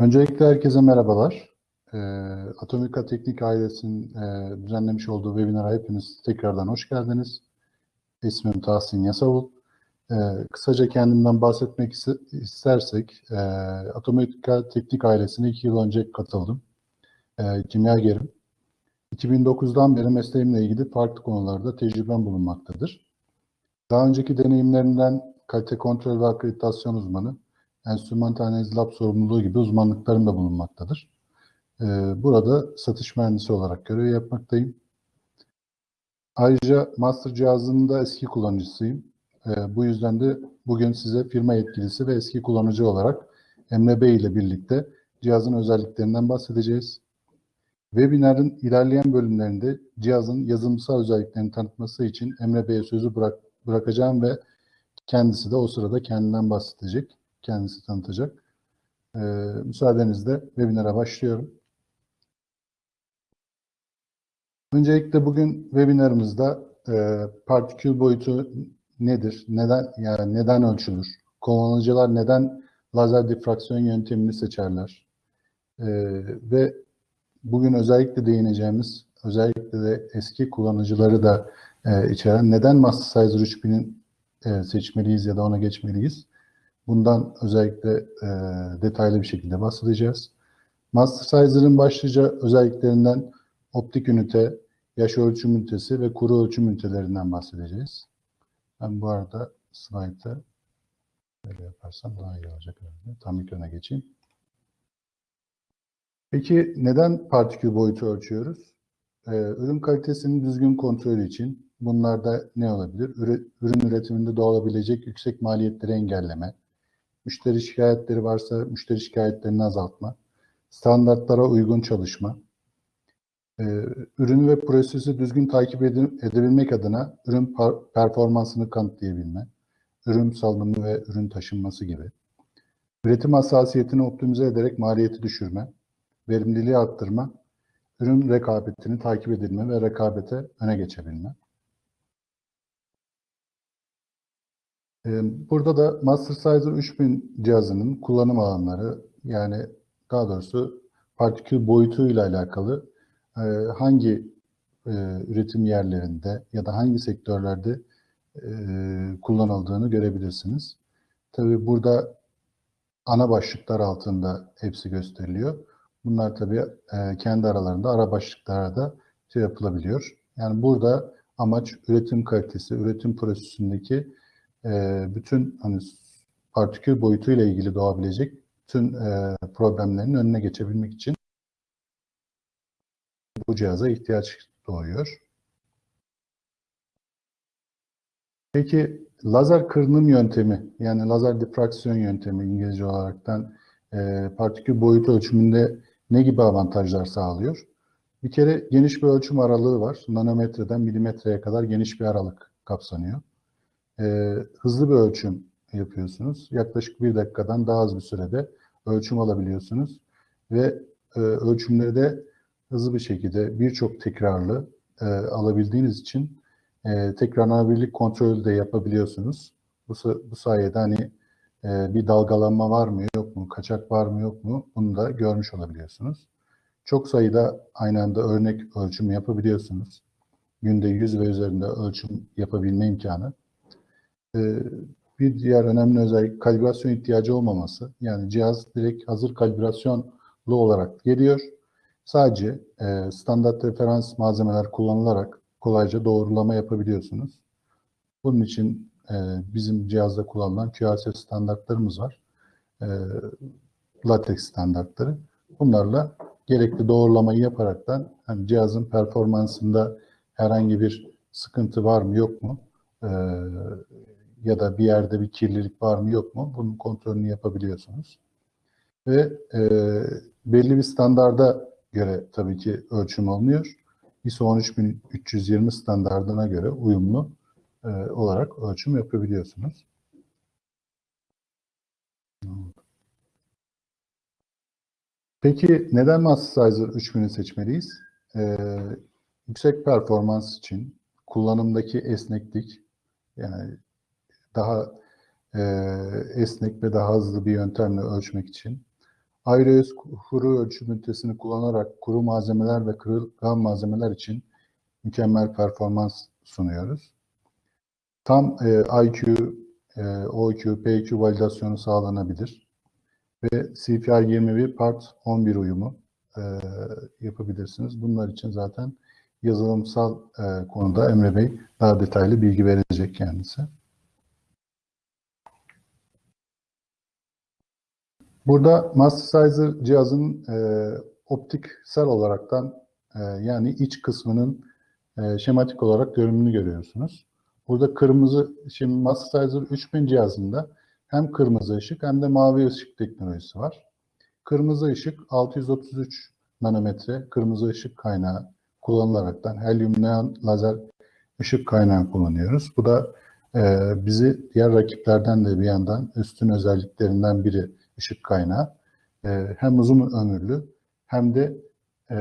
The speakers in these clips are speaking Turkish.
Öncelikle herkese merhabalar. Ee, Atomika Teknik ailesinin e, düzenlemiş olduğu webinara hepiniz tekrardan hoş geldiniz. İsmim Tahsin Yasavul. Ee, kısaca kendimden bahsetmek istersek, e, Atomika Teknik ailesine iki yıl önce katıldım. E, kimyagerim. 2009'dan beri mesleğimle ilgili farklı konularda tecrübem bulunmaktadır. Daha önceki deneyimlerimden kalite kontrol ve akreditasyon uzmanı, enstrümantal analiz lab sorumluluğu gibi uzmanlıklarım da bulunmaktadır. Ee, burada satış mühendisi olarak görev yapmaktayım. Ayrıca master cihazının da eski kullanıcısıyım. Ee, bu yüzden de bugün size firma yetkilisi ve eski kullanıcı olarak Emre Bey ile birlikte cihazın özelliklerinden bahsedeceğiz. Webinarın ilerleyen bölümlerinde cihazın yazılımsal özelliklerini tanıtması için Emre Bey'e sözü bırak, bırakacağım ve kendisi de o sırada kendinden bahsedecek kendisi tanıtacak. Ee, müsaadenizle webinara başlıyorum. Öncelikle bugün webinarımızda e, partikül boyutu nedir? Neden yani neden ölçülür? Kullanıcılar neden lazer difraksiyon yöntemini seçerler? E, ve bugün özellikle değineceğimiz, özellikle de eski kullanıcıları da e, içeren neden Master 3000'in e, seçmeliyiz ya da ona geçmeliyiz? Bundan özellikle e, detaylı bir şekilde bahsedeceğiz. Master başlıca özelliklerinden optik ünite, yaş ölçüm ünitesi ve kuru ölçüm ünitelerinden bahsedeceğiz. Ben bu arada slaytı böyle yaparsam daha iyi olacak. Herhalde. Tam ekrana geçeyim. Peki neden partikül boyutu ölçüyoruz? Ee, ürün kalitesinin düzgün kontrolü için bunlarda ne olabilir? Ürün üretiminde doğabilecek yüksek maliyetleri engelleme, müşteri şikayetleri varsa müşteri şikayetlerini azaltma, standartlara uygun çalışma, e, ürünü ve prosesi düzgün takip edebilmek adına ürün performansını kanıtlayabilme, ürün salınımı ve ürün taşınması gibi, üretim hassasiyetini optimize ederek maliyeti düşürme, verimliliği arttırma, ürün rekabetini takip edilme ve rekabete öne geçebilme. Burada da Master 3000 cihazının kullanım alanları yani daha doğrusu partikül boyutuyla alakalı e, hangi e, üretim yerlerinde ya da hangi sektörlerde e, kullanıldığını görebilirsiniz. Tabi burada ana başlıklar altında hepsi gösteriliyor. Bunlar tabi kendi aralarında ara başlıklara da şey yapılabiliyor. Yani burada amaç üretim kalitesi, üretim prosesindeki e, bütün hani partikül boyutuyla ilgili doğabilecek bütün e, problemlerin önüne geçebilmek için bu cihaza ihtiyaç doğuyor. Peki lazer kırınım yöntemi yani lazer difraksiyon yöntemi İngilizce olaraktan e, partikül boyutu ölçümünde ne gibi avantajlar sağlıyor? Bir kere geniş bir ölçüm aralığı var. Nanometreden milimetreye kadar geniş bir aralık kapsanıyor e, hızlı bir ölçüm yapıyorsunuz. Yaklaşık bir dakikadan daha az bir sürede ölçüm alabiliyorsunuz. Ve e, ölçümleri de hızlı bir şekilde birçok tekrarlı e, alabildiğiniz için e, tekrarlanabilirlik kontrolü de yapabiliyorsunuz. Bu, bu sayede hani e, bir dalgalanma var mı yok mu, kaçak var mı yok mu bunu da görmüş olabiliyorsunuz. Çok sayıda aynı anda örnek ölçüm yapabiliyorsunuz. Günde 100 ve üzerinde ölçüm yapabilme imkanı bir diğer önemli özellik kalibrasyon ihtiyacı olmaması. Yani cihaz direkt hazır kalibrasyonlu olarak geliyor. Sadece e, standart referans malzemeler kullanılarak kolayca doğrulama yapabiliyorsunuz. Bunun için e, bizim cihazda kullanılan QRS standartlarımız var. E, latex standartları. Bunlarla gerekli doğrulamayı yaparaktan hani cihazın performansında herhangi bir sıkıntı var mı yok mu e, ya da bir yerde bir kirlilik var mı yok mu bunun kontrolünü yapabiliyorsunuz. Ve e, belli bir standarda göre tabii ki ölçüm alınıyor. ISO 13320 standardına göre uyumlu e, olarak ölçüm yapabiliyorsunuz. Peki neden Mastersizer 3000'i seçmeliyiz? Ee, yüksek performans için kullanımdaki esneklik, yani daha e, esnek ve daha hızlı bir yöntemle ölçmek için. Aeroes kuru ölçüm ünitesini kullanarak kuru malzemeler ve kırılgan malzemeler için mükemmel performans sunuyoruz. Tam e, IQ, e, OQ, PQ validasyonu sağlanabilir ve CPR 21 Part 11 uyumu e, yapabilirsiniz. Bunlar için zaten yazılımsal e, konuda Emre Bey daha detaylı bilgi verecek kendisi. Burada Mastersizer cihazın e, optiksel olaraktan e, yani iç kısmının e, şematik olarak görünümünü görüyorsunuz. Burada kırmızı, şimdi Mastersizer 3000 cihazında hem kırmızı ışık hem de mavi ışık teknolojisi var. Kırmızı ışık 633 nanometre kırmızı ışık kaynağı kullanılaraktan helyum neon lazer ışık kaynağı kullanıyoruz. Bu da e, bizi diğer rakiplerden de bir yandan üstün özelliklerinden biri ışık kaynağı. E, hem uzun ömürlü hem de e,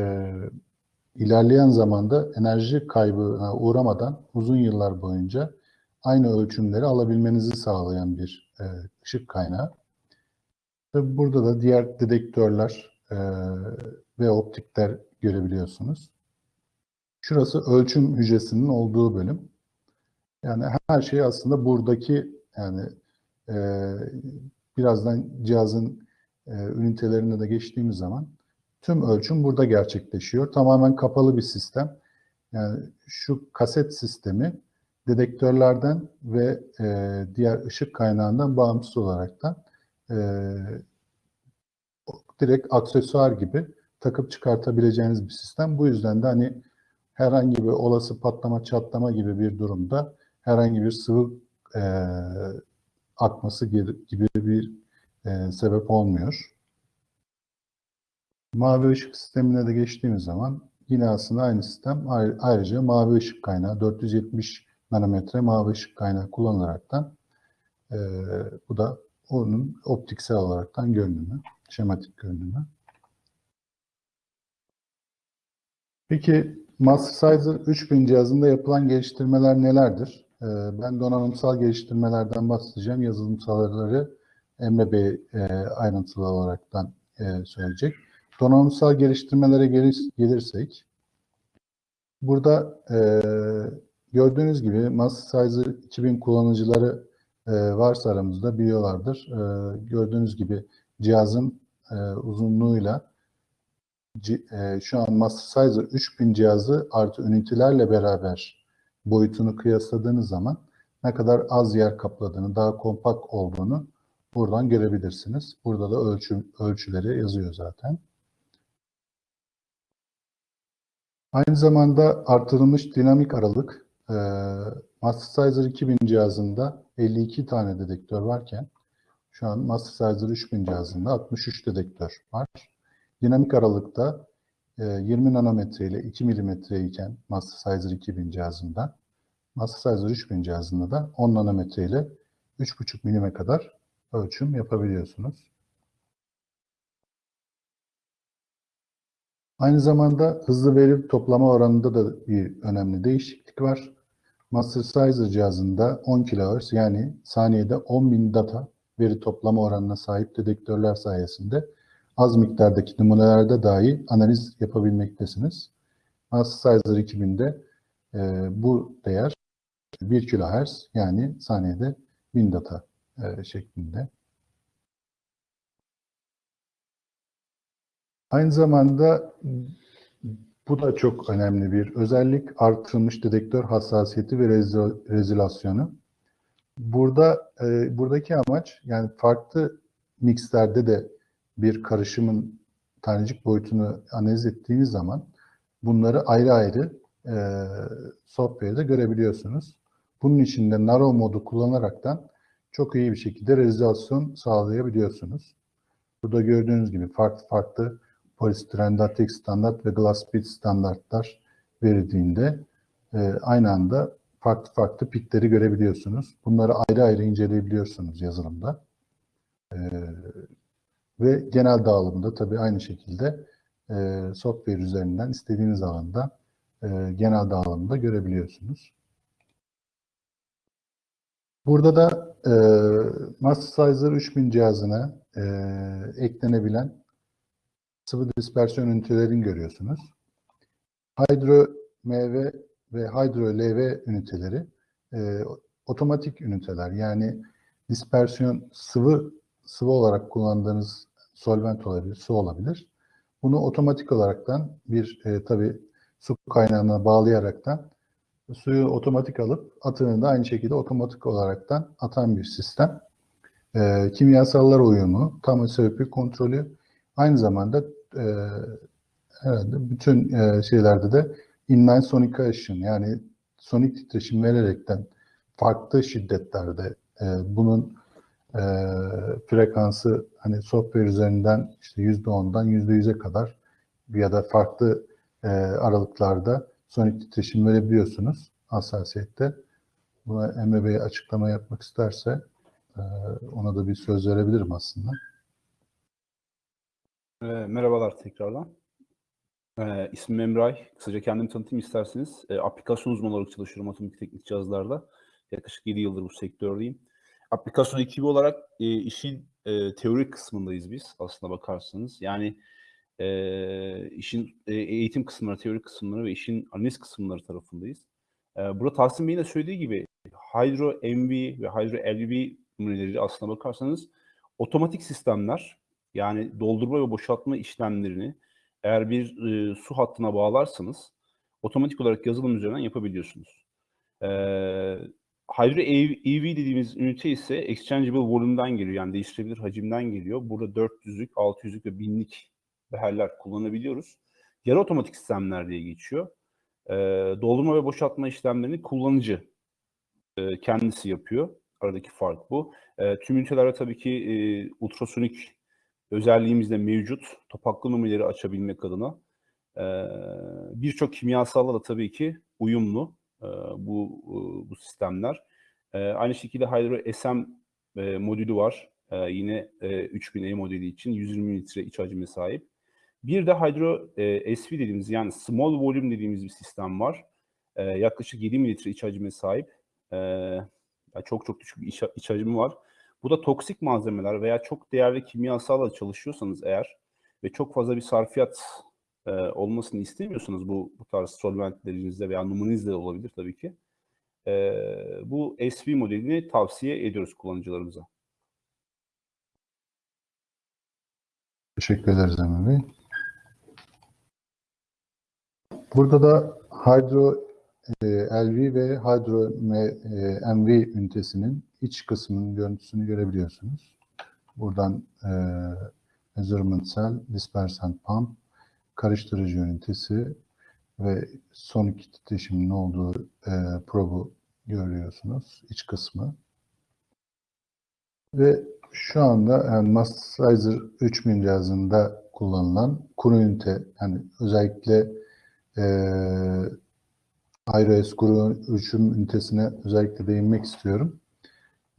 ilerleyen zamanda enerji kaybına uğramadan uzun yıllar boyunca aynı ölçümleri alabilmenizi sağlayan bir e, ışık kaynağı. Ve burada da diğer dedektörler e, ve optikler görebiliyorsunuz. Şurası ölçüm hücresinin olduğu bölüm. Yani her şey aslında buradaki yani e, birazdan cihazın e, ünitelerine de geçtiğimiz zaman tüm ölçüm burada gerçekleşiyor. Tamamen kapalı bir sistem. Yani şu kaset sistemi dedektörlerden ve e, diğer ışık kaynağından bağımsız olaraktan e, direkt aksesuar gibi takıp çıkartabileceğiniz bir sistem. Bu yüzden de hani herhangi bir olası patlama çatlama gibi bir durumda herhangi bir sıvı e, akması gibi bir e, sebep olmuyor. Mavi ışık sistemine de geçtiğimiz zaman yine aslında aynı sistem ayrıca mavi ışık kaynağı 470 nanometre mavi ışık kaynağı kullanılaraktan e, bu da onun optiksel olaraktan görünümü, şematik görünümü. Peki Mastersizer 3000 cihazında yapılan geliştirmeler nelerdir? Ee, ben donanımsal geliştirmelerden bahsedeceğim. Yazılımsalları Emre Bey e, ayrıntılı olaraktan e, söyleyecek. Donanımsal geliştirmelere gelirsek, burada e, gördüğünüz gibi Mastersizer 2000 kullanıcıları varsa aramızda biliyorlardır. Gördüğünüz gibi cihazın uzunluğuyla şu an Mastersizer 3000 cihazı artı ünitelerle beraber boyutunu kıyasladığınız zaman ne kadar az yer kapladığını, daha kompakt olduğunu buradan görebilirsiniz. Burada da ölçü, ölçüleri yazıyor zaten. Aynı zamanda artırılmış dinamik aralık e, Mastersizer 2000 cihazında 52 tane dedektör varken şu an Mastersizer 3000 cihazında 63 dedektör var. Dinamik aralıkta 20 e, nanometre ile 2 milimetre iken Mastersizer 2000 cihazında, Mastersizer 3000 cihazında da 10 nanometre ile 3,5 milime kadar ölçüm yapabiliyorsunuz. Aynı zamanda hızlı veri toplama oranında da bir önemli değişiklik var. Mastersizer cihazında 10 kHz yani saniyede 10.000 data veri toplama oranına sahip dedektörler sayesinde az miktardaki numunelerde dahi analiz yapabilmektesiniz. Mastersizer 2000'de e, bu değer 1 kHz yani saniyede 1000 data e, şeklinde. Aynı zamanda bu da çok önemli bir özellik. Artırılmış dedektör hassasiyeti ve rezolasyonu. Burada e, buradaki amaç yani farklı mixlerde de bir karışımın tanecik boyutunu analiz ettiğiniz zaman bunları ayrı ayrı e, software'de görebiliyorsunuz. Bunun için de Narrow modu kullanaraktan çok iyi bir şekilde rezolasyon sağlayabiliyorsunuz. Burada gördüğünüz gibi farklı farklı polistirendatik standart ve glass speed standartlar verildiğinde e, aynı anda farklı farklı pitleri görebiliyorsunuz. Bunları ayrı ayrı inceleyebiliyorsunuz yazılımda. E, ve genel dağılımda tabii aynı şekilde e, software üzerinden istediğiniz alanda e, genel dağılımda görebiliyorsunuz. Burada da e, Mastersizer 3000 cihazına e, eklenebilen sıvı dispersiyon ünitelerini görüyorsunuz. Hydro MV ve Hydro LV üniteleri e, otomatik üniteler. Yani dispersiyon sıvı sıvı olarak kullandığınız solvent olabilir, su olabilir. Bunu otomatik olaraktan bir e, tabi su kaynağına bağlayaraktan suyu otomatik alıp atığını da aynı şekilde otomatik olaraktan atan bir sistem. E, kimyasallar uyumu, tam sebebi kontrolü aynı zamanda e, herhalde bütün e, şeylerde de inline sonication yani sonik titreşim vererekten farklı şiddetlerde e, bunun e, frekansı hani software üzerinden işte %10'dan %100'e kadar ya da farklı e, aralıklarda sonik titreşim verebiliyorsunuz hassasiyette. Buna Emre Bey açıklama yapmak isterse e, ona da bir söz verebilirim aslında. E, merhabalar tekrardan. E, ismim Emray. Kısaca kendimi tanıtayım isterseniz. E, aplikasyon uzmanı olarak çalışıyorum atomik teknik cihazlarda. Yaklaşık 7 yıldır bu sektördeyim. Aplikasyon ekibi olarak e, işin e, teorik kısmındayız biz aslında bakarsanız. Yani e, işin e, eğitim kısımları, teorik kısımları ve işin analiz kısımları tarafındayız. E, burada Tahsin Bey'in de söylediği gibi Hydro MV ve Hydro LV numuneleri aslına bakarsanız otomatik sistemler yani doldurma ve boşaltma işlemlerini eğer bir e, su hattına bağlarsanız otomatik olarak yazılım üzerinden yapabiliyorsunuz. E, Hydro EV dediğimiz ünite ise exchangeable volume'dan geliyor. Yani değiştirebilir hacimden geliyor. Burada 400'lük, 600'lük ve 1000'lik beherler kullanabiliyoruz. Yarı otomatik sistemler diye geçiyor. E, doldurma ve boşaltma işlemlerini kullanıcı e, kendisi yapıyor. Aradaki fark bu. E, tüm ünitelerde tabii ki e, ultrasonik özelliğimiz de mevcut. Topaklı numuneleri açabilmek adına. E, Birçok kimyasalla da tabii ki uyumlu e, bu e, bu sistemler. E, aynı şekilde Hydro SM e, modülü var. E, yine e, 3000E modeli için 120 litre iç hacme sahip. Bir de Hydro e, SV dediğimiz yani small volume dediğimiz bir sistem var. E, yaklaşık 7 mililitre iç hacme sahip. E, yani çok çok düşük bir iç, iç hacmi var. Bu da toksik malzemeler veya çok değerli kimyasalla çalışıyorsanız eğer ve çok fazla bir sarfiyat e, olmasını istemiyorsanız bu, bu tarz solventlerinizde veya numunizde olabilir tabii ki. E, bu SV modelini tavsiye ediyoruz kullanıcılarımıza. Teşekkür ederiz Emre Bey. Burada da Hydro e, LV ve Hydro e, MV ünitesinin iç kısmının görüntüsünü görebiliyorsunuz. Buradan e, measurement cell, dispersant pump, karıştırıcı ünitesi ve sonik titreşimin olduğu e, probu görüyorsunuz iç kısmı. Ve şu anda yani Mastizer 3000 cihazında kullanılan kuru ünite yani özellikle e, IRS kuru ölçüm ünitesine özellikle değinmek istiyorum.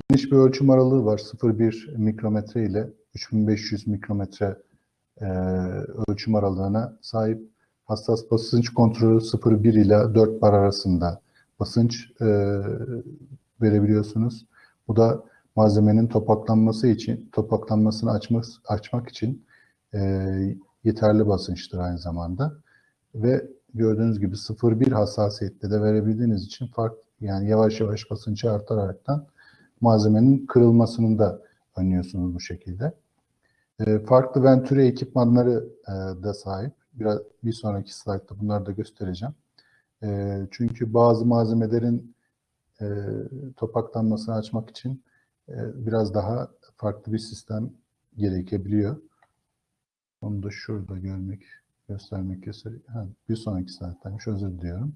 Geniş bir ölçüm aralığı var. 0,1 mikrometre ile 3500 mikrometre e, ölçüm aralığına sahip. Hassas basınç kontrolü 0,1 ile 4 bar arasında basınç e, verebiliyorsunuz. Bu da malzemenin topaklanması için, topaklanmasını açmak, açmak için e, yeterli basınçtır aynı zamanda. Ve gördüğünüz gibi 0,1 hassasiyette de verebildiğiniz için fark yani yavaş yavaş basıncı artaraktan malzemenin kırılmasını da önlüyorsunuz bu şekilde. E, farklı Venturi ekipmanları e, da sahip. Biraz bir sonraki slaytta bunları da göstereceğim. E, çünkü bazı malzemelerin e, topaklanmasını açmak için e, biraz daha farklı bir sistem gerekebiliyor. Onu da şurada görmek, göstermek istedim. Bir sonraki slayttaymış, özür diliyorum.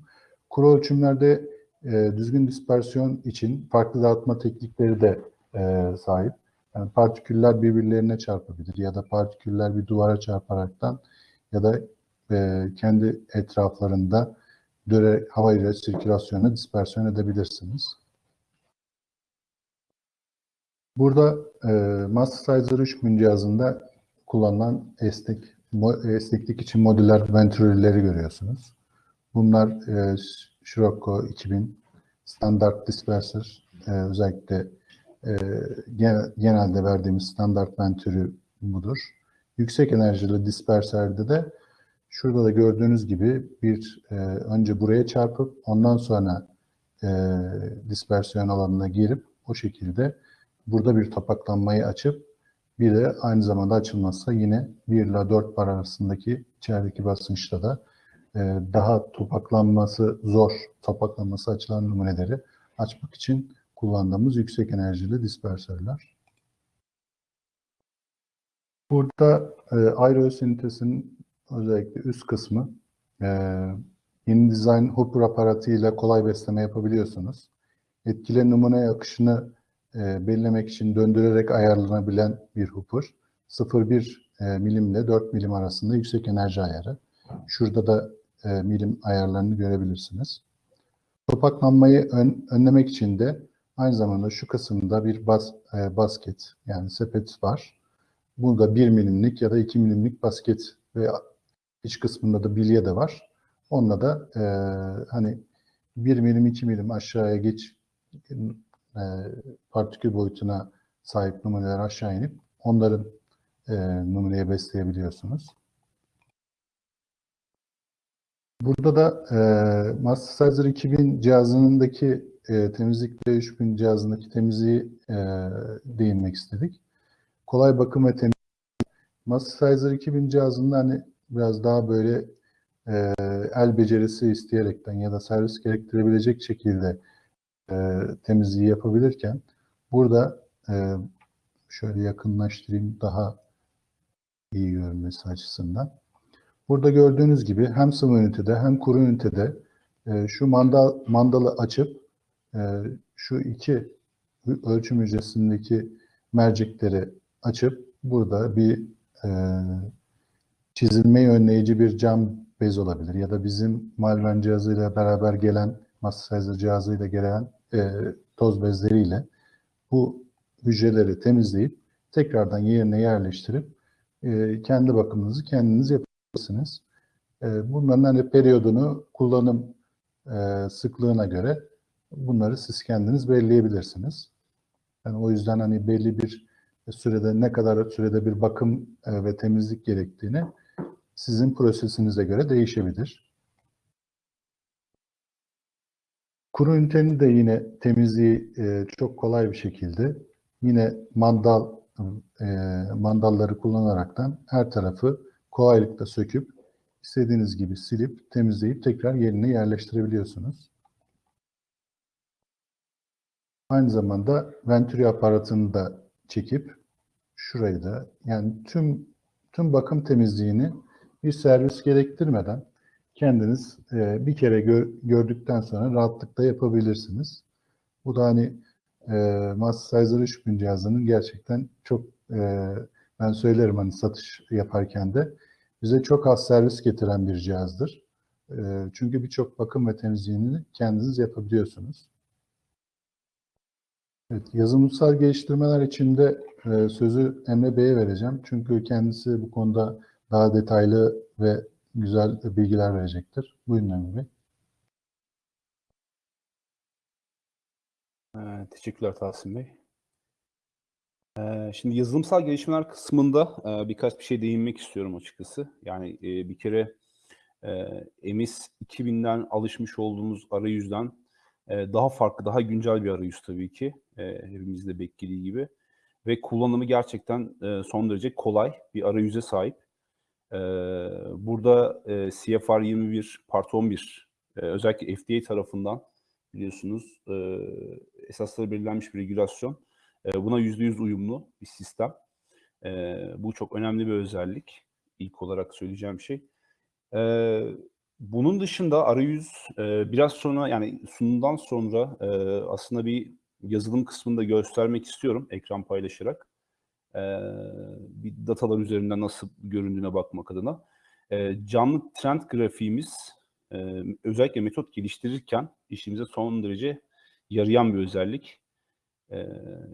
Kuru ölçümlerde e, düzgün dispersiyon için farklı dağıtma teknikleri de e, sahip. Yani partiküller birbirlerine çarpabilir ya da partiküller bir duvara çarparaktan ya da e, kendi etraflarında döre hava ile sirkülasyonu dispersiyon edebilirsiniz. Burada e, Mastersizer 3000 cihazında kullanılan esnek esneklik için modüler ventürleri görüyorsunuz. Bunlar e, Scirocco 2000 standart disperser e, özellikle e, genelde verdiğimiz standart ventürü budur. Yüksek enerjili disperserde de şurada da gördüğünüz gibi bir e, önce buraya çarpıp ondan sonra e, dispersiyon alanına girip o şekilde burada bir topaklanmayı açıp bir de aynı zamanda açılmazsa yine 1 ile 4 bar arasındaki içerideki basınçta da e, daha topaklanması zor, topaklanması açılan numuneleri açmak için kullandığımız yüksek enerjili dispersörler. Burada e, aerosintezin özellikle üst kısmı e, dizayn hopper aparatıyla kolay besleme yapabiliyorsunuz. Etkili numune akışını e, belirlemek için döndürerek ayarlanabilen bir hopper. 0,1 e, milim ile 4 milim arasında yüksek enerji ayarı. Şurada da e, milim ayarlarını görebilirsiniz. Topaklanmayı ön, önlemek için de aynı zamanda şu kısımda bir bas, e, basket yani sepet var. Burada 1 milimlik ya da 2 milimlik basket ve iç kısmında da bilye de var. Onunla da e, hani 1 milim 2 milim aşağıya geç e, partikül boyutuna sahip numuneler aşağı inip onların e, numuneye besleyebiliyorsunuz. Burada da e, Mastersizer 2000 cihazındaki e, temizlik ve 3000 cihazındaki temizliği e, değinmek istedik. Kolay bakım ve temizlik. Mastersizer 2000 cihazında hani biraz daha böyle e, el becerisi isteyerekten ya da servis gerektirebilecek şekilde e, temizliği yapabilirken burada e, şöyle yakınlaştırayım daha iyi görünmesi açısından. Burada gördüğünüz gibi hem sıvı ünitede hem kuru ünitede e, şu mandal mandalı açıp e, şu iki ölçüm hücresindeki mercekleri açıp burada bir e, çizilmeyi önleyici bir cam bez olabilir ya da bizim Malven cihazıyla beraber gelen Mastersizer cihazıyla gelen e, toz bezleriyle bu hücreleri temizleyip tekrardan yerine yerleştirip e, kendi bakımınızı kendiniz yapabilirsiniz. E, bunların hani periyodunu kullanım e, sıklığına göre bunları siz kendiniz belirleyebilirsiniz. Yani o yüzden hani belli bir sürede ne kadar sürede bir bakım e, ve temizlik gerektiğini sizin prosesinize göre değişebilir. Kuru ünitenin de yine temizliği e, çok kolay bir şekilde yine mandal e, mandalları kullanaraktan her tarafı kolaylıkla söküp istediğiniz gibi silip temizleyip tekrar yerine yerleştirebiliyorsunuz. Aynı zamanda Venturi aparatını da çekip şurayı da yani tüm tüm bakım temizliğini bir servis gerektirmeden kendiniz e, bir kere gör, gördükten sonra rahatlıkla yapabilirsiniz. Bu da hani e, Mastersizer 3000 cihazının gerçekten çok e, ben söylerim hani satış yaparken de bize çok az servis getiren bir cihazdır. E, çünkü birçok bakım ve temizliğini kendiniz yapabiliyorsunuz. Evet, yazılımsal geliştirmeler için de e, sözü Emre Bey'e vereceğim. Çünkü kendisi bu konuda daha detaylı ve güzel bilgiler verecektir. Buyurun Emre Bey. Ee, teşekkürler Tahsin Bey. Ee, şimdi yazılımsal gelişmeler kısmında e, birkaç bir şey değinmek istiyorum açıkçası. Yani e, bir kere e, MS 2000'den alışmış olduğumuz arayüzden daha farklı, daha güncel bir arayüz tabii ki. E, hepimizin de beklediği gibi. Ve kullanımı gerçekten son derece kolay bir arayüze sahip. Burada CFR 21 Part 11 e, özellikle FDA tarafından biliyorsunuz esasları belirlenmiş bir regülasyon. Buna %100 uyumlu bir sistem. Bu çok önemli bir özellik. İlk olarak söyleyeceğim şey. Bunun dışında arayüz biraz sonra yani sunumdan sonra aslında bir yazılım kısmını da göstermek istiyorum ekran paylaşarak. E, bir datalar üzerinden nasıl göründüğüne bakmak adına. E, canlı trend grafiğimiz e, özellikle metot geliştirirken işimize son derece yarayan bir özellik. E,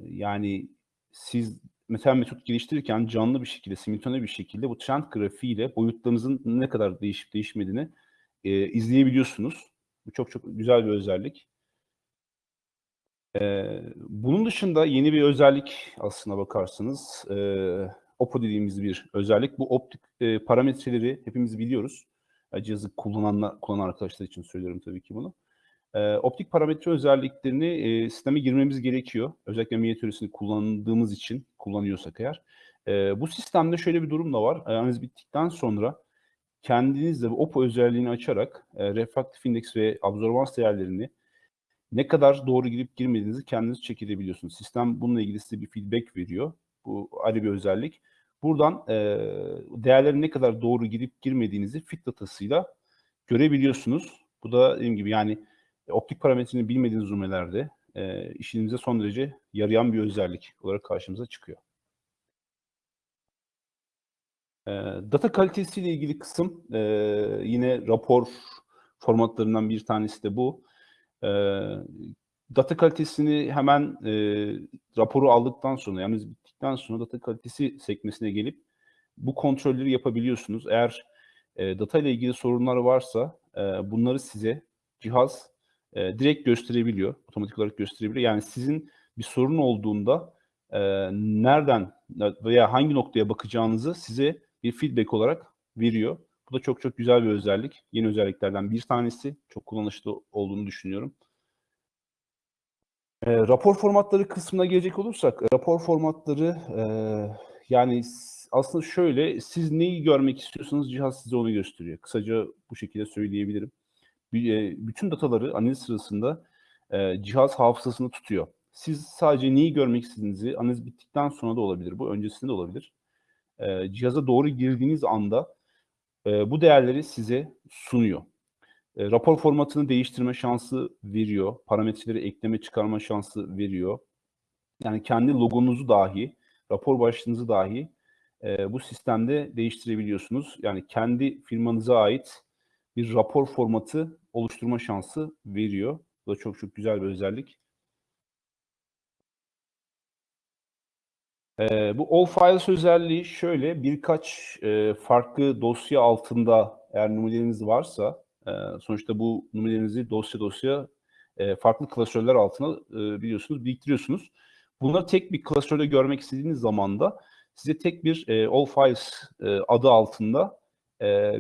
yani siz mesela metot geliştirirken canlı bir şekilde, simultane bir şekilde bu trend grafiğiyle boyutlarınızın ne kadar değişip değişmediğini e, izleyebiliyorsunuz. Bu çok çok güzel bir özellik. E, bunun dışında yeni bir özellik aslına bakarsanız e, OPO dediğimiz bir özellik. Bu optik e, parametreleri hepimiz biliyoruz. E, cihazı kullananlar, kullanan arkadaşlar için söylüyorum tabii ki bunu. E, optik parametre özelliklerini e, sisteme girmemiz gerekiyor. Özellikle minyatüresini kullandığımız için, kullanıyorsak eğer. E, bu sistemde şöyle bir durum da var. Analiz bittikten sonra kendiniz de bu OPO özelliğini açarak e, refraktif indeks ve absorbans değerlerini ne kadar doğru girip girmediğinizi kendiniz check. Sistem bununla ilgili size bir feedback veriyor. Bu ayrı bir özellik. Buradan e, değerlerin ne kadar doğru girip girmediğinizi fit datasıyla görebiliyorsunuz. Bu da dediğim gibi yani optik parametrini bilmediğiniz numarelerde e, işinize son derece yarayan bir özellik olarak karşımıza çıkıyor. E, data kalitesiyle ilgili kısım e, yine rapor formatlarından bir tanesi de bu. E, data kalitesini hemen e, raporu aldıktan sonra yani bittikten sonra data kalitesi sekmesine gelip bu kontrolleri yapabiliyorsunuz. Eğer e, data ile ilgili sorunlar varsa e, bunları size cihaz e, direkt gösterebiliyor. Otomatik olarak gösterebiliyor. Yani sizin bir sorun olduğunda e, nereden veya hangi noktaya bakacağınızı size bir feedback olarak veriyor. Bu da çok çok güzel bir özellik. Yeni özelliklerden bir tanesi. Çok kullanışlı olduğunu düşünüyorum. E, rapor formatları kısmına gelecek olursak, rapor formatları e, yani aslında şöyle, siz neyi görmek istiyorsanız cihaz size onu gösteriyor. Kısaca bu şekilde söyleyebilirim. Bütün dataları analiz sırasında e, cihaz hafızasında tutuyor. Siz sadece neyi görmek istediğinizi analiz bittikten sonra da olabilir. Bu öncesinde de olabilir. E, cihaza doğru girdiğiniz anda e, bu değerleri size sunuyor. E, rapor formatını değiştirme şansı veriyor. Parametreleri ekleme çıkarma şansı veriyor. Yani kendi logonuzu dahi, rapor başlığınızı dahi e, bu sistemde değiştirebiliyorsunuz. Yani kendi firmanıza ait bir rapor formatı oluşturma şansı veriyor. Bu da çok çok güzel bir özellik. Ee, bu All Files özelliği şöyle birkaç e, farklı dosya altında eğer numaralarınız varsa e, sonuçta bu numaralarınızı dosya dosya e, farklı klasörler altına biliyorsunuz biriktiriyorsunuz. Bunları tek bir klasörde görmek istediğiniz zaman da size tek bir All Files adı altında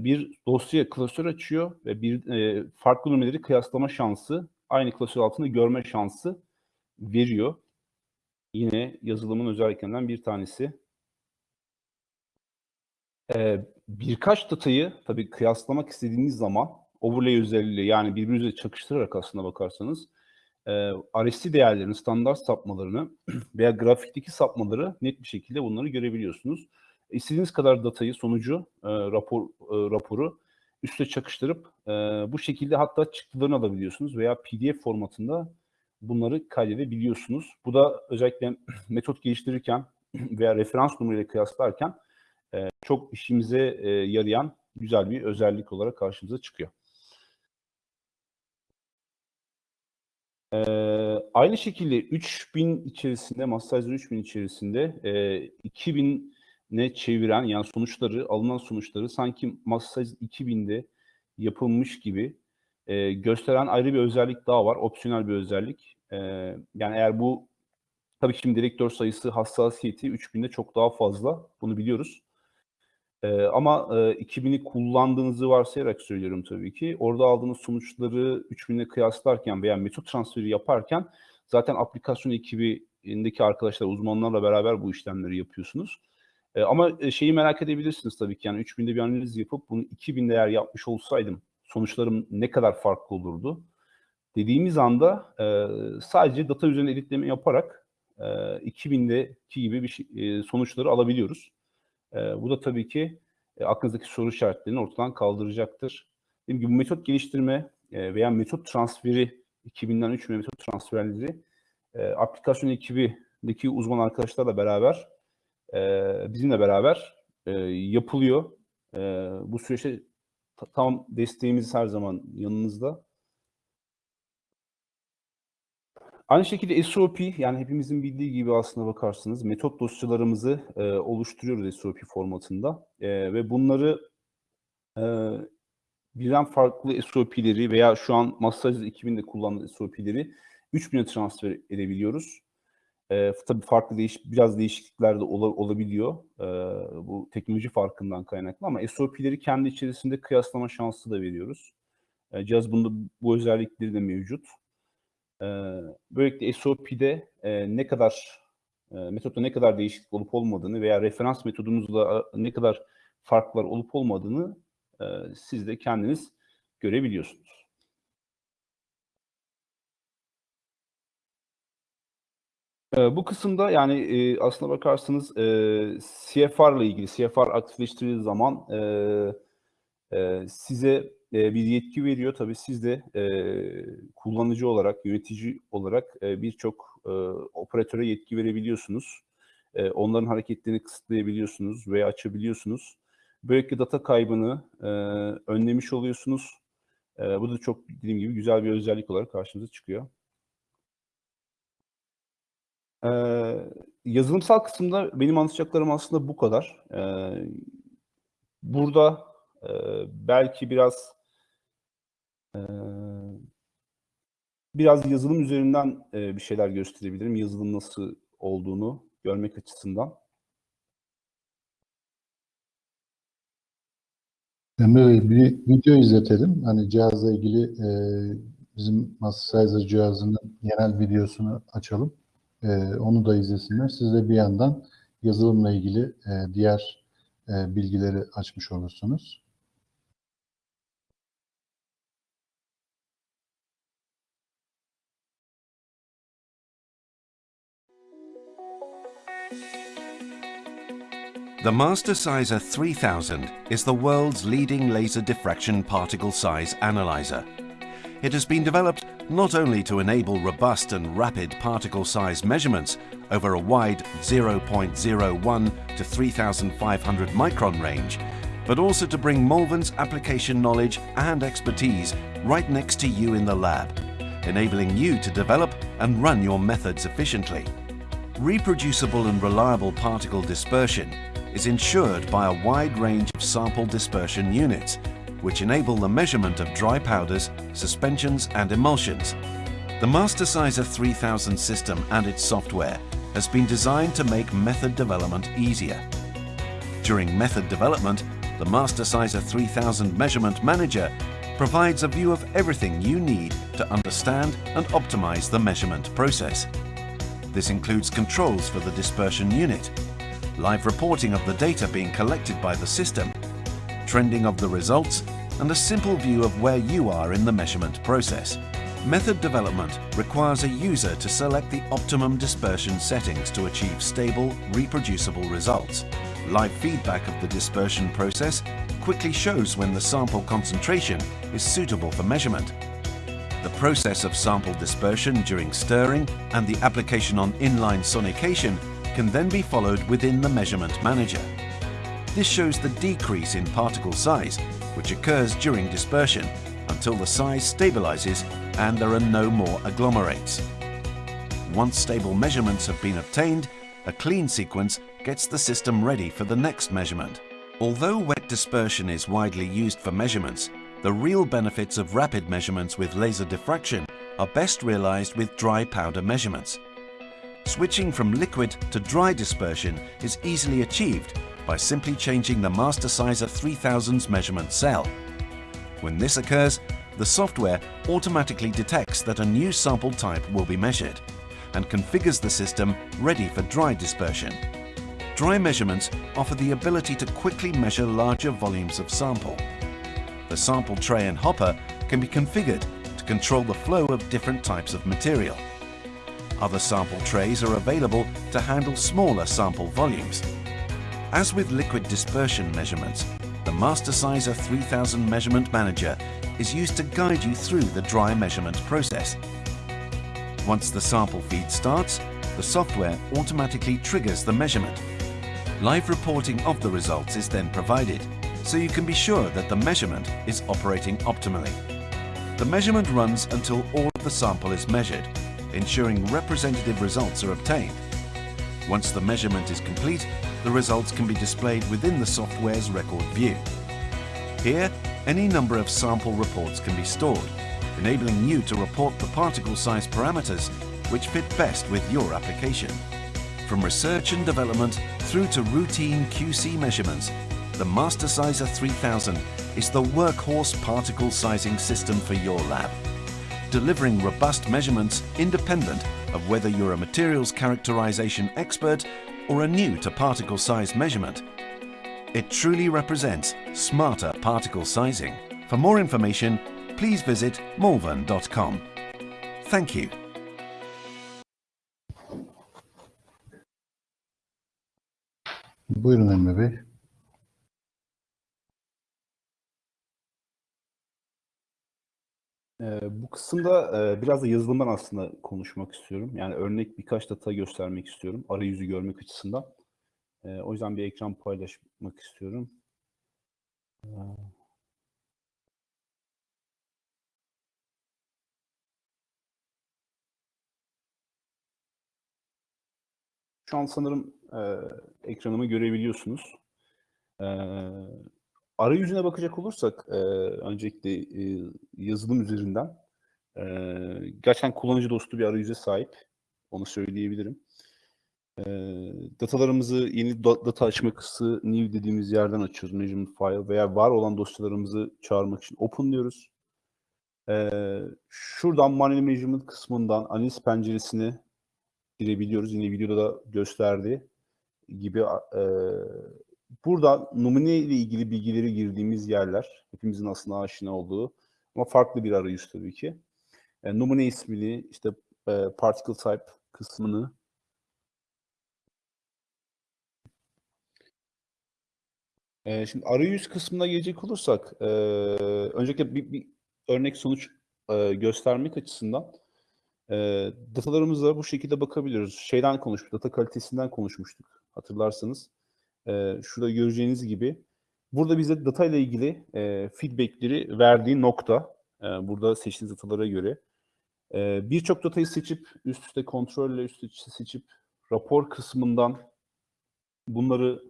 bir dosya klasör açıyor ve bir farklı numaraları kıyaslama şansı, aynı klasör altında görme şansı veriyor. Yine yazılımın özelliklerinden bir tanesi. Ee, birkaç datayı tabii kıyaslamak istediğiniz zaman overlay özelliğiyle yani birbirinize çakıştırarak aslında bakarsanız e, RST değerlerini, standart sapmalarını veya grafikteki sapmaları net bir şekilde bunları görebiliyorsunuz. İstediğiniz kadar datayı, sonucu, e, rapor e, raporu üste çakıştırıp e, bu şekilde hatta çıktılarını alabiliyorsunuz veya PDF formatında bunları kaydedebiliyorsunuz. Bu da özellikle metot geliştirirken veya referans numarayla kıyaslarken e, çok işimize e, yarayan güzel bir özellik olarak karşımıza çıkıyor. Ee, aynı şekilde 3000 içerisinde, Mastercard 3000 içerisinde e, 2000 ne çeviren yani sonuçları, alınan sonuçları sanki Mastercard 2000'de yapılmış gibi e, gösteren ayrı bir özellik daha var. Opsiyonel bir özellik. E, yani eğer bu tabii şimdi direktör sayısı hassasiyeti 3000'de çok daha fazla. Bunu biliyoruz. E, ama e, 2000'i kullandığınızı varsayarak söylüyorum tabii ki. Orada aldığınız sonuçları 3000'le kıyaslarken veya metot transferi yaparken zaten aplikasyon ekibindeki arkadaşlar, uzmanlarla beraber bu işlemleri yapıyorsunuz. E, ama şeyi merak edebilirsiniz tabii ki. Yani 3000'de bir analiz yapıp bunu 2000'de eğer yapmış olsaydım sonuçlarım ne kadar farklı olurdu? Dediğimiz anda e, sadece data üzerine editleme yaparak e, 2000'deki gibi bir şey, e, sonuçları alabiliyoruz. E, bu da tabii ki e, aklınızdaki soru işaretlerini ortadan kaldıracaktır. Dediğim gibi metot geliştirme e, veya metot transferi 2000'den 3000'e metot transferleri e, aplikasyon ekibindeki uzman arkadaşlarla beraber e, bizimle beraber e, yapılıyor. E, bu süreçte tam desteğimiz her zaman yanınızda. Aynı şekilde SOP yani hepimizin bildiği gibi aslına bakarsınız metot dosyalarımızı e, oluşturuyoruz SOP formatında e, ve bunları e, birden farklı SOP'leri veya şu an Mastercard 2000'de kullandığı SOP'leri 3000'e transfer edebiliyoruz. E, tabii farklı değiş biraz değişiklikler de ola, olabiliyor. E, bu teknoloji farkından kaynaklı ama SOP'leri kendi içerisinde kıyaslama şansı da veriyoruz. E, cihaz bunda bu özellikleri de mevcut. E, böylelikle SOP'de e, ne kadar e, metotta ne kadar değişiklik olup olmadığını veya referans metodumuzla ne kadar farklar olup olmadığını e, siz de kendiniz görebiliyorsunuz. Bu kısımda yani e, aslına bakarsanız e, CFR ile ilgili CFR aktifleştirildiği zaman e, e, size e, bir yetki veriyor. Tabii siz de e, kullanıcı olarak, yönetici olarak e, birçok e, operatöre yetki verebiliyorsunuz. E, onların hareketlerini kısıtlayabiliyorsunuz veya açabiliyorsunuz. Böylelikle data kaybını e, önlemiş oluyorsunuz. E, bu da çok dediğim gibi güzel bir özellik olarak karşımıza çıkıyor. Ee, yazılımsal kısımda benim anlatacaklarım aslında bu kadar. Ee, burada e, belki biraz e, biraz yazılım üzerinden e, bir şeyler gösterebilirim. Yazılım nasıl olduğunu görmek açısından. Emre Bey bir video izletelim. Hani cihazla ilgili e, bizim Master cihazının genel videosunu açalım. E, onu da izlesinler. Siz de bir yandan yazılımla ilgili e, diğer e, bilgileri açmış olursunuz. The Mastersizer 3000 is the world's leading laser diffraction particle size analyzer. It has been developed not only to enable robust and rapid particle size measurements over a wide 0.01 to 3500 micron range, but also to bring Malvern's application knowledge and expertise right next to you in the lab, enabling you to develop and run your methods efficiently. Reproducible and reliable particle dispersion is ensured by a wide range of sample dispersion units, which enable the measurement of dry powders, suspensions and emulsions. The Mastersizer 3000 system and its software has been designed to make method development easier. During method development, the Mastersizer 3000 Measurement Manager provides a view of everything you need to understand and optimize the measurement process. This includes controls for the dispersion unit, live reporting of the data being collected by the system, trending of the results, and a simple view of where you are in the measurement process. Method development requires a user to select the optimum dispersion settings to achieve stable, reproducible results. Live feedback of the dispersion process quickly shows when the sample concentration is suitable for measurement. The process of sample dispersion during stirring and the application on inline sonication can then be followed within the measurement manager. This shows the decrease in particle size, which occurs during dispersion, until the size stabilizes and there are no more agglomerates. Once stable measurements have been obtained, a clean sequence gets the system ready for the next measurement. Although wet dispersion is widely used for measurements, the real benefits of rapid measurements with laser diffraction are best realized with dry powder measurements. Switching from liquid to dry dispersion is easily achieved by simply changing the Mastersizer 3000's measurement cell. When this occurs, the software automatically detects that a new sample type will be measured and configures the system ready for dry dispersion. Dry measurements offer the ability to quickly measure larger volumes of sample. The sample tray and hopper can be configured to control the flow of different types of material. Other sample trays are available to handle smaller sample volumes. As with liquid dispersion measurements, the Mastersizer 3000 Measurement Manager is used to guide you through the dry measurement process. Once the sample feed starts, the software automatically triggers the measurement. Live reporting of the results is then provided, so you can be sure that the measurement is operating optimally. The measurement runs until all of the sample is measured, ensuring representative results are obtained. Once the measurement is complete, the results can be displayed within the software's record view. Here, any number of sample reports can be stored, enabling you to report the particle size parameters which fit best with your application. From research and development through to routine QC measurements, the Mastersizer 3000 is the workhorse particle sizing system for your lab, delivering robust measurements independent of whether you're a materials characterization expert or are new to particle size measurement. It truly represents smarter particle sizing. For more information, please visit malvern.com. Thank you. Buyurun Emre Bey. Bu kısımda e, biraz da yazılımdan aslında konuşmak istiyorum. Yani örnek birkaç data göstermek istiyorum. Arayüzü görmek açısından. Ee, o yüzden bir ekran paylaşmak istiyorum. Ee, Şu an sanırım e, ekranımı görebiliyorsunuz. Arayüzüne bakacak olursak e, öncelikle e, yazılım üzerinden e, gerçekten kullanıcı dostu bir arayüze sahip. Onu söyleyebilirim. E, datalarımızı yeni da- data açma kısmı new dediğimiz yerden açıyoruz. Measurement file veya var olan dosyalarımızı çağırmak için open diyoruz. E, şuradan manual measurement kısmından analiz penceresini girebiliyoruz. Yine videoda da gösterdiği gibi e, burada numune ile ilgili bilgileri girdiğimiz yerler. Hepimizin aslında aşina olduğu ama farklı bir arayüz tabii ki. E, numune ismini, işte e, particle type kısmını E, şimdi arayüz kısmına gelecek olursak, e, öncelikle bir, bir örnek sonuç e, göstermek açısından e, datalarımıza bu şekilde bakabiliyoruz. Şeyden konuşmuştuk, data kalitesinden konuşmuştuk hatırlarsanız. E, şurada göreceğiniz gibi burada bize data ile ilgili e, feedbackleri verdiği nokta. E, burada seçtiğiniz datalara göre. E, Birçok datayı seçip üst üste kontrolle üst üste seçip rapor kısmından bunları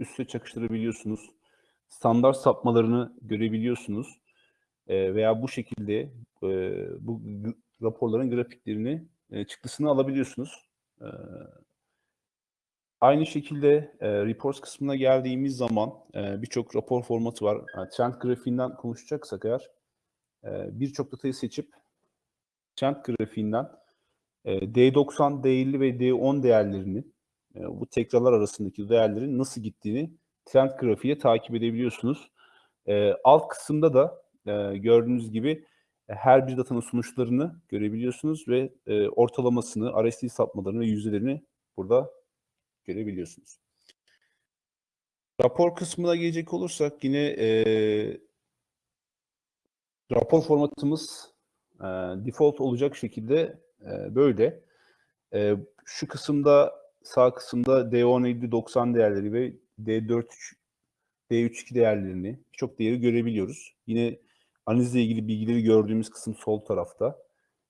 üst üste çakıştırabiliyorsunuz. Standart sapmalarını görebiliyorsunuz. E, veya bu şekilde e, bu raporların grafiklerini e, çıktısını alabiliyorsunuz. E, aynı şekilde e, reports kısmına geldiğimiz zaman e, birçok rapor formatı var. Yani trend grafiğinden konuşacaksak eğer e, birçok datayı seçip trend grafiğinden e, D90, D50 ve D10 değerlerini e, bu tekrarlar arasındaki değerlerin nasıl gittiğini trend grafiğe takip edebiliyorsunuz. E, alt kısımda da e, gördüğünüz gibi e, her bir datanın sonuçlarını görebiliyorsunuz ve e, ortalamasını, RSI sapmalarını ve yüzdelerini burada görebiliyorsunuz. Rapor kısmına gelecek olursak yine e, rapor formatımız e, default olacak şekilde e, böyle. E, şu kısımda sağ kısımda D10, 90 değerleri ve D4, D32 değerlerini birçok değeri görebiliyoruz. Yine analizle ilgili bilgileri gördüğümüz kısım sol tarafta.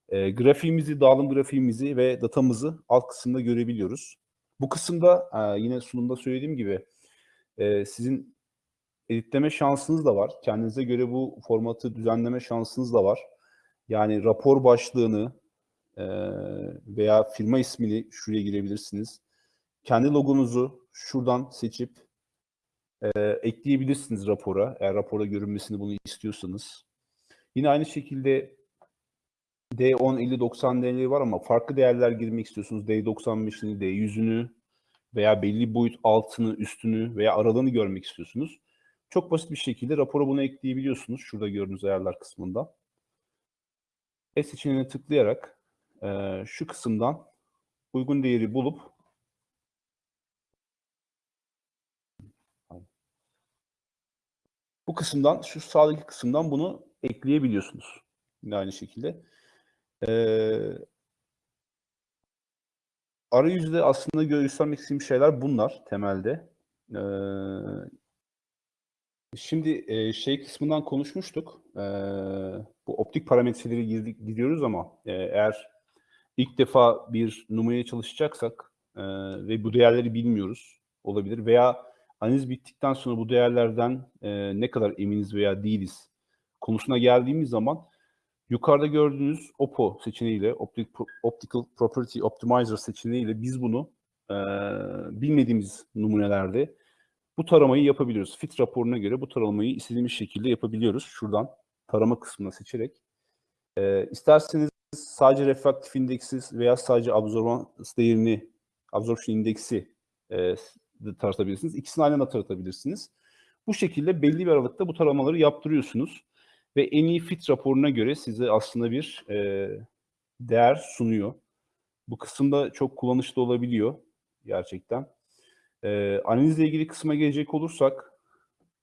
E, grafiğimizi, dağılım grafiğimizi ve datamızı alt kısımda görebiliyoruz. Bu kısımda e, yine sunumda söylediğim gibi e, sizin editleme şansınız da var. Kendinize göre bu formatı düzenleme şansınız da var. Yani rapor başlığını e, veya firma ismini şuraya girebilirsiniz. Kendi logonuzu şuradan seçip ekleyebilirsiniz rapora. Eğer raporda görünmesini bunu istiyorsanız. Yine aynı şekilde D10, 50, 90 değerleri var ama farklı değerler girmek istiyorsunuz. D95'ini, D100'ünü veya belli boyut altını, üstünü veya aralığını görmek istiyorsunuz. Çok basit bir şekilde rapora bunu ekleyebiliyorsunuz. Şurada gördüğünüz ayarlar kısmında. E seçeneğine tıklayarak e, şu kısımdan uygun değeri bulup bu kısımdan, şu sağdaki kısımdan bunu ekleyebiliyorsunuz. Yine aynı şekilde. Ee, arayüzde aslında göstermek istediğim şeyler bunlar temelde. Ee, şimdi e, şey kısmından konuşmuştuk. Ee, bu optik parametreleri gidiyoruz ama e, eğer ilk defa bir numaraya çalışacaksak e, ve bu değerleri bilmiyoruz olabilir veya analiz bittikten sonra bu değerlerden e, ne kadar eminiz veya değiliz konusuna geldiğimiz zaman Yukarıda gördüğünüz OPO seçeneğiyle, Optic, Optical Property Optimizer seçeneğiyle biz bunu e, bilmediğimiz numunelerde bu taramayı yapabiliyoruz. Fit raporuna göre bu taramayı istediğimiz şekilde yapabiliyoruz. Şuradan tarama kısmına seçerek. E, isterseniz sadece refraktif indeksi veya sadece absorbans değerini, absorption indeksi e, de tartabilirsiniz. İkisini aynı anda tartabilirsiniz. Bu şekilde belli bir aralıkta bu taramaları yaptırıyorsunuz. Ve en iyi fit raporuna göre size aslında bir e, değer sunuyor. Bu kısımda çok kullanışlı olabiliyor gerçekten. E, analizle ilgili kısma gelecek olursak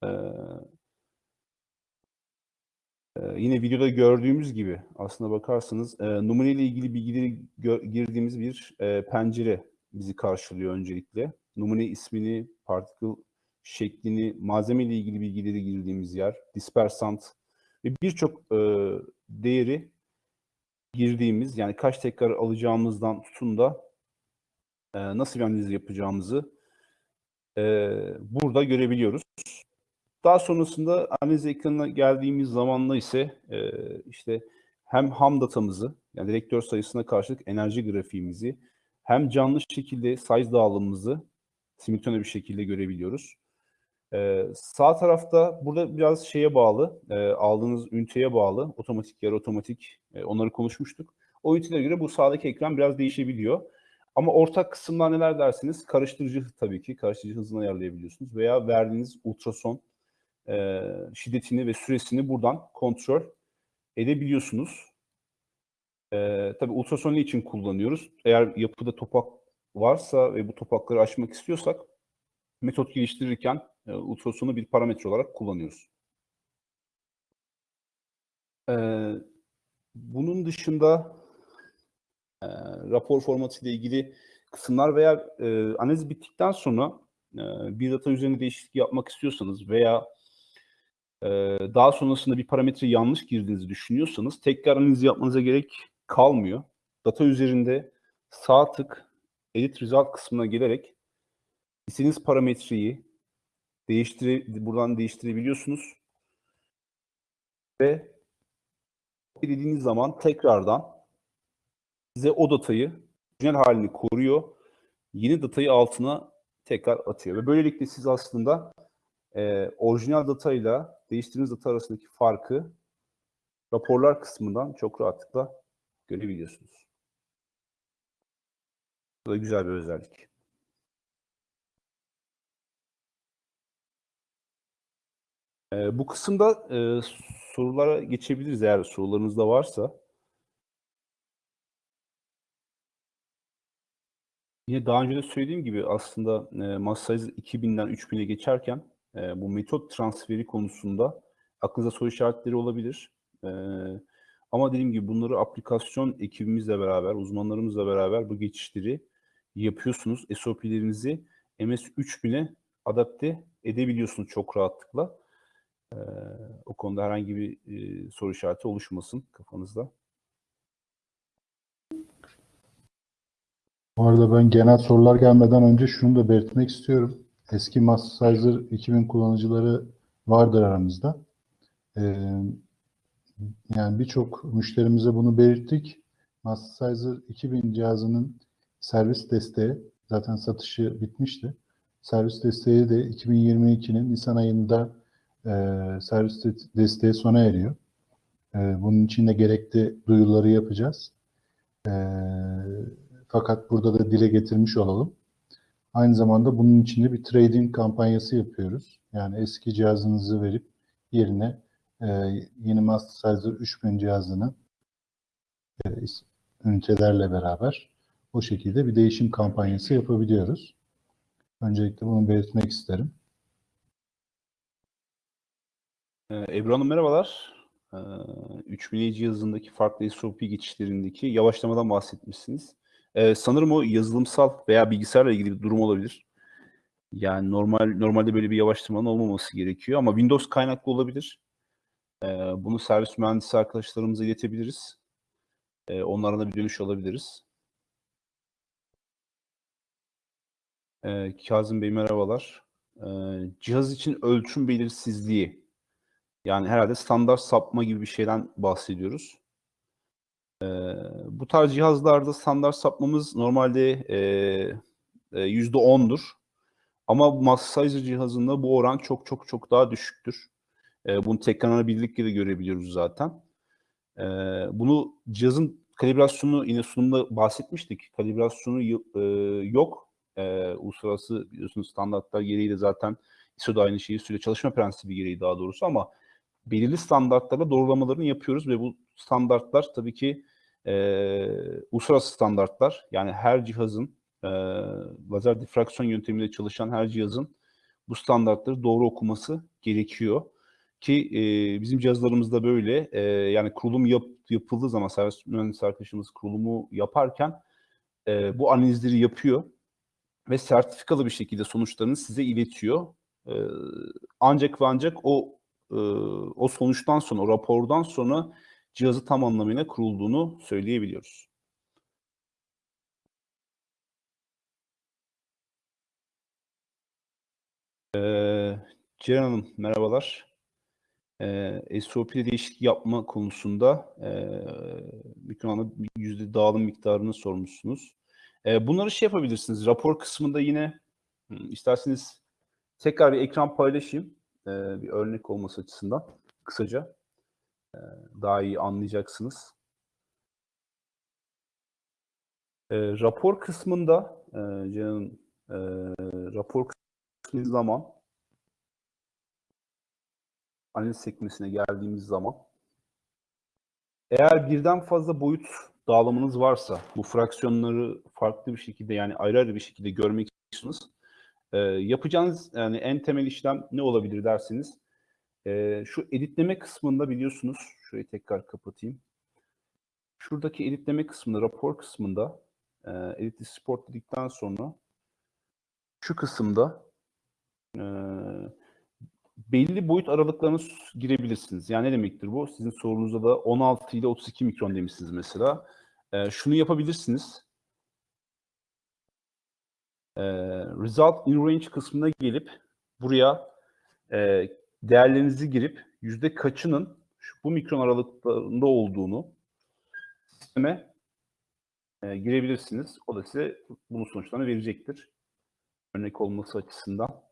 e, e, yine videoda gördüğümüz gibi aslına bakarsanız e, numune ile ilgili bilgileri girdiğimiz bir e, pencere bizi karşılıyor öncelikle. Numune ismini, particle şeklini, malzeme ile ilgili bilgileri girdiğimiz yer, dispersant ve birçok e, değeri girdiğimiz yani kaç tekrar alacağımızdan tutun da e, nasıl bir analiz yapacağımızı e, burada görebiliyoruz. Daha sonrasında analiz ekranına geldiğimiz zamanla ise e, işte hem ham datamızı yani direktör sayısına karşılık enerji grafiğimizi hem canlı şekilde size dağılımımızı simultane bir şekilde görebiliyoruz. Ee, sağ tarafta burada biraz şeye bağlı, e, aldığınız üniteye bağlı, otomatik yarı otomatik e, onları konuşmuştuk. O ünitelere göre bu sağdaki ekran biraz değişebiliyor. Ama ortak kısımlar neler dersiniz? Karıştırıcı tabii ki, karıştırıcı hızını ayarlayabiliyorsunuz. Veya verdiğiniz ultrason e, şiddetini ve süresini buradan kontrol edebiliyorsunuz. E, tabii ultrason ne için kullanıyoruz? Eğer yapıda topak varsa ve bu topakları aşmak istiyorsak metot geliştirirken e, ultrasonu bir parametre olarak kullanıyoruz. Bunun dışında rapor formatı ile ilgili kısımlar veya analiz bittikten sonra bir data üzerine değişiklik yapmak istiyorsanız veya daha sonrasında bir parametre yanlış girdiğinizi düşünüyorsanız tekrar analiz yapmanıza gerek kalmıyor. Data üzerinde sağ tık edit result kısmına gelerek istediğiniz parametreyi değiştire, buradan değiştirebiliyorsunuz. Ve dediğiniz zaman tekrardan size o datayı orijinal halini koruyor. Yeni datayı altına tekrar atıyor. Ve böylelikle siz aslında e, orijinal datayla değiştirdiğiniz data arasındaki farkı raporlar kısmından çok rahatlıkla görebiliyorsunuz. Bu da güzel bir özellik. Ee, bu kısımda e, sorulara geçebiliriz eğer sorularınız da varsa. Yine daha önce de söylediğim gibi aslında e, sayısı 2000'den 3000'e geçerken e, bu metot transferi konusunda aklınıza soru işaretleri olabilir. E, ama dediğim gibi bunları aplikasyon ekibimizle beraber, uzmanlarımızla beraber bu geçişleri yapıyorsunuz. SOP'lerinizi MS 3000'e adapte edebiliyorsunuz çok rahatlıkla. Ee, o konuda herhangi bir e, soru işareti oluşmasın kafanızda. Bu arada ben genel sorular gelmeden önce şunu da belirtmek istiyorum. Eski Mastersizer 2000 kullanıcıları vardır aramızda. Ee, yani birçok müşterimize bunu belirttik. Mastersizer 2000 cihazının servis desteği zaten satışı bitmişti. Servis desteği de 2022'nin Nisan ayında e, servis de- desteği sona eriyor. E, bunun için de gerekli duyuruları yapacağız. E, fakat burada da dile getirmiş olalım. Aynı zamanda bunun için de bir trading kampanyası yapıyoruz. Yani eski cihazınızı verip yerine e, yeni Mastersizer 3000 cihazını e, ünitelerle beraber o şekilde bir değişim kampanyası yapabiliyoruz. Öncelikle bunu belirtmek isterim. Ee, Ebru Hanım merhabalar. Ee, 3000 cihazındaki farklı SOP geçişlerindeki yavaşlamadan bahsetmişsiniz. Ee, sanırım o yazılımsal veya bilgisayarla ilgili bir durum olabilir. Yani normal normalde böyle bir yavaşlamanın olmaması gerekiyor ama Windows kaynaklı olabilir. Ee, bunu servis mühendisi arkadaşlarımıza iletebiliriz. Ee, onlara bir dönüş alabiliriz. Ee, Kazım Bey merhabalar. Ee, cihaz için ölçüm belirsizliği yani herhalde standart sapma gibi bir şeyden bahsediyoruz. Ee, bu tarz cihazlarda standart sapmamız normalde e, e, %10'dur. Ama Massasizer cihazında bu oran çok çok çok daha düşüktür. E, bunu tekrarlanabilirlikle de görebiliyoruz zaten. E, bunu cihazın kalibrasyonu yine sunumda bahsetmiştik. Kalibrasyonu e, yok. E, uluslararası biliyorsunuz standartlar gereği de zaten ISO da aynı şeyi süre çalışma prensibi gereği daha doğrusu ama belirli standartlarla doğrulamalarını yapıyoruz ve bu standartlar tabii ki e, uluslararası standartlar. Yani her cihazın e, lazer difraksiyon yöntemiyle çalışan her cihazın bu standartları doğru okuması gerekiyor. Ki e, bizim cihazlarımızda böyle e, yani kurulum yap, yapıldığı zaman servis mühendisi arkadaşımız kurulumu yaparken e, bu analizleri yapıyor ve sertifikalı bir şekilde sonuçlarını size iletiyor. E, ancak ve ancak o e, o sonuçtan sonra, o rapordan sonra cihazı tam anlamıyla kurulduğunu söyleyebiliyoruz. Ee, Ceren Hanım merhabalar. Ee, SOP'de değişiklik yapma konusunda e, Mükreman'a yüzde dağılım miktarını sormuşsunuz. Ee, bunları şey yapabilirsiniz. Rapor kısmında yine isterseniz tekrar bir ekran paylaşayım. Ee, bir örnek olması açısından kısaca. Ee, daha iyi anlayacaksınız. Ee, rapor kısmında e, Ceren Hanım, e, rapor kısmı zaman analiz sekmesine geldiğimiz zaman eğer birden fazla boyut dağılımınız varsa bu fraksiyonları farklı bir şekilde yani ayrı ayrı bir şekilde görmek istiyorsanız e, yapacağınız yani en temel işlem ne olabilir derseniz e, şu editleme kısmında biliyorsunuz şurayı tekrar kapatayım. Şuradaki editleme kısmında rapor kısmında e, edit sport dedikten sonra şu kısımda e, belli boyut aralıklarına girebilirsiniz. Yani ne demektir bu? Sizin sorunuzda da 16 ile 32 mikron demişsiniz mesela. Ee, şunu yapabilirsiniz. Ee, result in range kısmına gelip buraya e, değerlerinizi girip yüzde kaçının şu, bu mikron aralıklarında olduğunu sisteme e, girebilirsiniz. O da size bunun sonuçlarını verecektir. Örnek olması açısından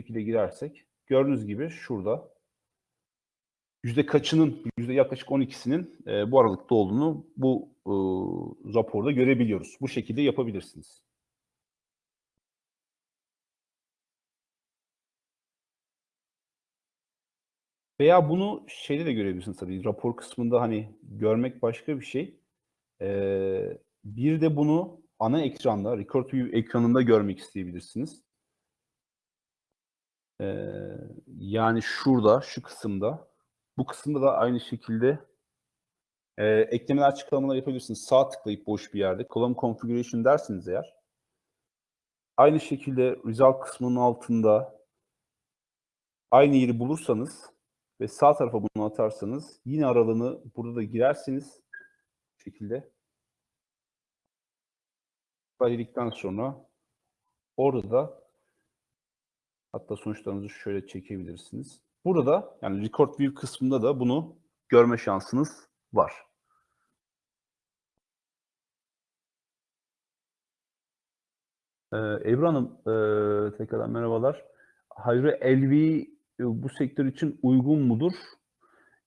şekilde girersek gördüğünüz gibi şurada yüzde kaçının yüzde yaklaşık 12'sinin e, bu aralıkta olduğunu bu e, raporda görebiliyoruz. Bu şekilde yapabilirsiniz. Veya bunu şeyde de görebilirsiniz tabii. Rapor kısmında hani görmek başka bir şey. Ee, bir de bunu ana ekranda, Record View ekranında görmek isteyebilirsiniz. Ee, yani şurada, şu kısımda. Bu kısımda da aynı şekilde e, eklemeler açıklamalar yapabilirsiniz. Sağ tıklayıp boş bir yerde. Column Configuration dersiniz eğer. Aynı şekilde Result kısmının altında aynı yeri bulursanız ve sağ tarafa bunu atarsanız yine aralığını burada da girersiniz. Bu şekilde. Dedikten sonra orada da Hatta sonuçlarınızı şöyle çekebilirsiniz. Burada yani Record View kısmında da bunu görme şansınız var. Ee, Ebru Hanım, e, tekrardan merhabalar. Hayri LV bu sektör için uygun mudur?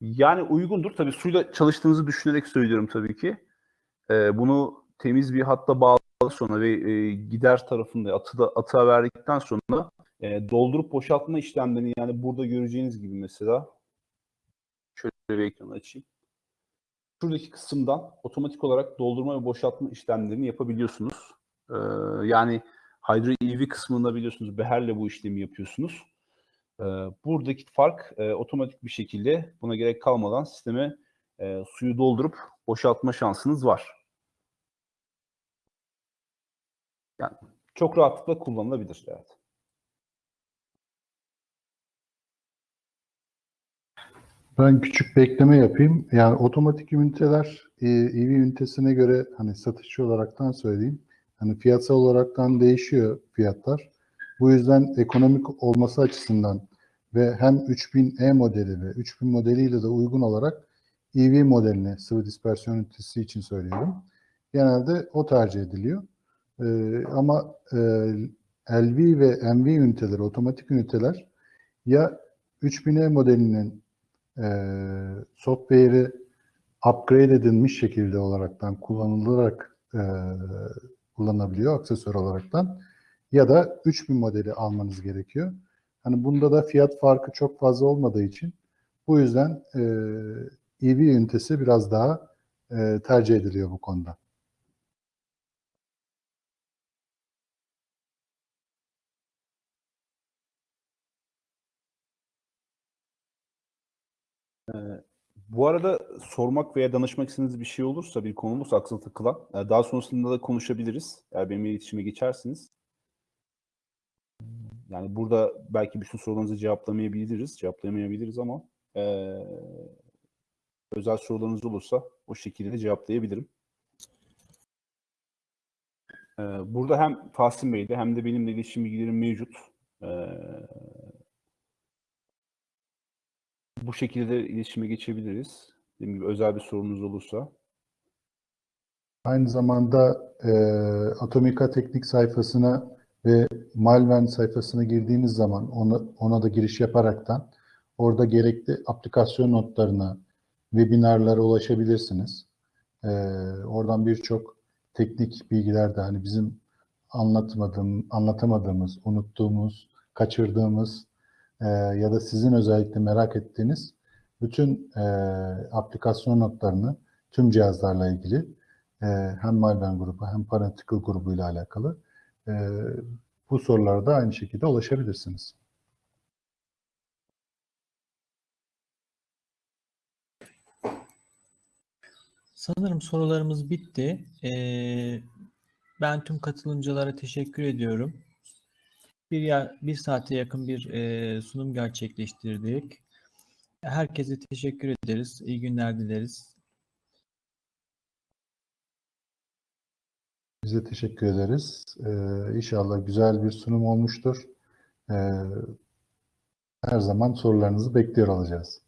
Yani uygundur. Tabii suyla çalıştığınızı düşünerek söylüyorum tabii ki. Ee, bunu temiz bir hatta bağlı sonra ve e, gider tarafında atı da, atığa verdikten sonra e, doldurup boşaltma işlemlerini yani burada göreceğiniz gibi mesela şöyle bir ekranı açayım. Şuradaki kısımdan otomatik olarak doldurma ve boşaltma işlemlerini yapabiliyorsunuz. Ee, yani Hydro EV kısmında biliyorsunuz beherle bu işlemi yapıyorsunuz. Ee, buradaki fark e, otomatik bir şekilde buna gerek kalmadan sisteme e, suyu doldurup boşaltma şansınız var. Yani çok rahatlıkla kullanılabilir. Evet. Ben küçük bir ekleme yapayım. Yani otomatik üniteler e, EV ünitesine göre hani satışçı olaraktan söyleyeyim. Hani fiyatsal olaraktan değişiyor fiyatlar. Bu yüzden ekonomik olması açısından ve hem 3000E modeli ve 3000 modeliyle de uygun olarak EV modelini sıvı dispersiyon ünitesi için söylüyorum. Genelde o tercih ediliyor. Ee, ama e, LV ve MV üniteleri, otomatik üniteler ya 3000E modelinin e, software'i upgrade edilmiş şekilde olaraktan kullanılarak e, kullanılabiliyor aksesuar olaraktan ya da 3000 modeli almanız gerekiyor. Hani bunda da fiyat farkı çok fazla olmadığı için bu yüzden e, EV ünitesi biraz daha e, tercih ediliyor bu konuda. Bu arada sormak veya danışmak istediğiniz bir şey olursa, bir konu olursa aklınıza takılan, e, daha sonrasında da konuşabiliriz. Eğer benimle iletişime geçersiniz. Yani burada belki bütün sorularınızı cevaplamayabiliriz, cevaplayamayabiliriz ama e, özel sorularınız olursa o şekilde de cevaplayabilirim. E, burada hem Tahsin Bey'de hem de benimle iletişim bilgilerim mevcut. E, bu şekilde de iletişime geçebiliriz. Dediğim gibi özel bir sorunuz olursa. Aynı zamanda e, Atomika Teknik sayfasına ve Malvern sayfasına girdiğiniz zaman ona, ona da giriş yaparaktan orada gerekli aplikasyon notlarına, webinarlara ulaşabilirsiniz. E, oradan birçok teknik bilgiler de hani bizim anlatmadığım, anlatamadığımız, unuttuğumuz, kaçırdığımız e, ya da sizin özellikle merak ettiğiniz bütün e, aplikasyon notlarını tüm cihazlarla ilgili e, hem Malvern grubu hem Parenticle grubu ile alakalı e, bu sorulara da aynı şekilde ulaşabilirsiniz. Sanırım sorularımız bitti. Ee, ben tüm katılımcılara teşekkür ediyorum. Bir, ya, bir saate yakın bir e, sunum gerçekleştirdik. Herkese teşekkür ederiz. İyi günler dileriz. Biz de teşekkür ederiz. Ee, inşallah güzel bir sunum olmuştur. Ee, her zaman sorularınızı bekliyor olacağız.